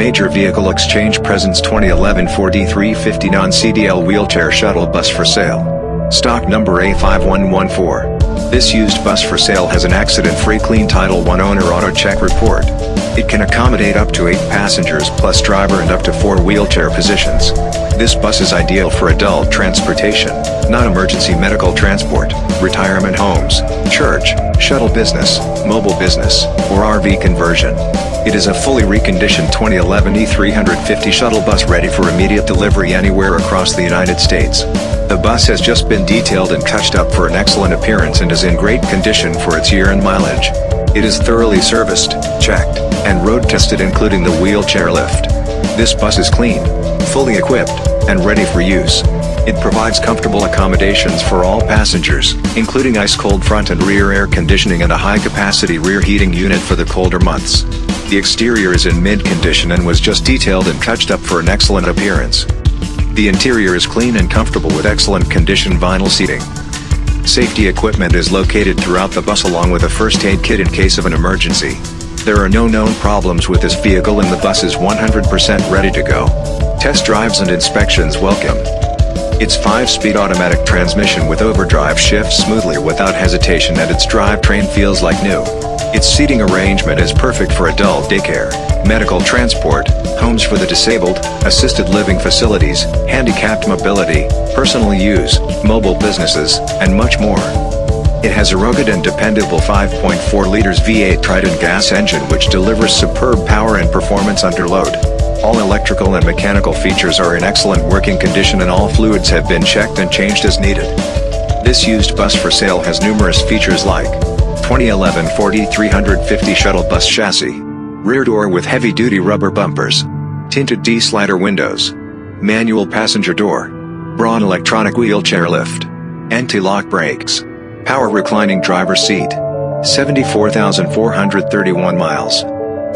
Major Vehicle Exchange presents 2011 Ford E350 non-CDL wheelchair shuttle bus for sale. Stock number A5114. This used bus for sale has an accident-free clean Title I owner auto check report. It can accommodate up to 8 passengers plus driver and up to 4 wheelchair positions. This bus is ideal for adult transportation, not emergency medical transport, retirement homes, church, shuttle business, mobile business, or RV conversion. It is a fully reconditioned 2011 E350 shuttle bus ready for immediate delivery anywhere across the United States. The bus has just been detailed and touched up for an excellent appearance and is in great condition for its year and mileage. It is thoroughly serviced, checked, and road tested including the wheelchair lift. This bus is clean, fully equipped, and ready for use. It provides comfortable accommodations for all passengers, including ice-cold front and rear air conditioning and a high-capacity rear heating unit for the colder months. The exterior is in mid-condition and was just detailed and touched up for an excellent appearance. The interior is clean and comfortable with excellent condition vinyl seating. Safety equipment is located throughout the bus along with a first aid kit in case of an emergency. There are no known problems with this vehicle and the bus is 100% ready to go. Test drives and inspections welcome. Its 5-speed automatic transmission with overdrive shifts smoothly without hesitation and its drivetrain feels like new. Its seating arrangement is perfect for adult daycare, medical transport, homes for the disabled, assisted living facilities, handicapped mobility, personal use, mobile businesses, and much more. It has a rugged and dependable 5.4 liters V8 Triton gas engine which delivers superb power and performance under load. All electrical and mechanical features are in excellent working condition and all fluids have been checked and changed as needed. This used bus for sale has numerous features like 2011 Ford E350 shuttle bus chassis, rear door with heavy-duty rubber bumpers, tinted T-slider windows, manual passenger door, Braun electronic wheelchair lift, anti-lock brakes, Power reclining driver seat. 74,431 miles.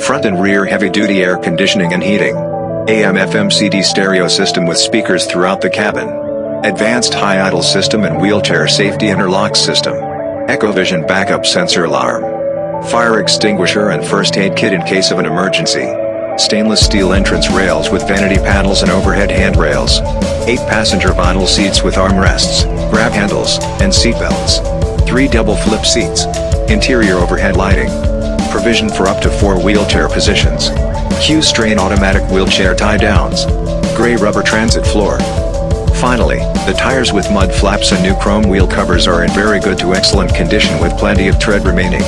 Front and rear heavy-duty air conditioning and heating. AM FM CD stereo system with speakers throughout the cabin. Advanced high idle system and wheelchair safety interlock system. Echovision backup sensor alarm. Fire extinguisher and first aid kit in case of an emergency. Stainless steel entrance rails with vanity panels and overhead handrails. 8 passenger vinyl seats with armrests, grab handles, and seatbelts. 3 double flip seats. Interior overhead lighting. Provision for up to 4 wheelchair positions. Q'Straint automatic wheelchair tie downs. Gray rubber transit floor. Finally, the tires with mud flaps and new chrome wheel covers are in very good to excellent condition with plenty of tread remaining.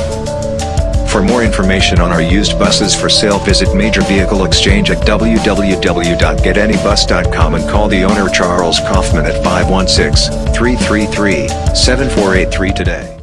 For more information on our used buses for sale visit Major Vehicle Exchange at www.getanybus.com and call the owner Charles Kaufman at 516-333-7483 today.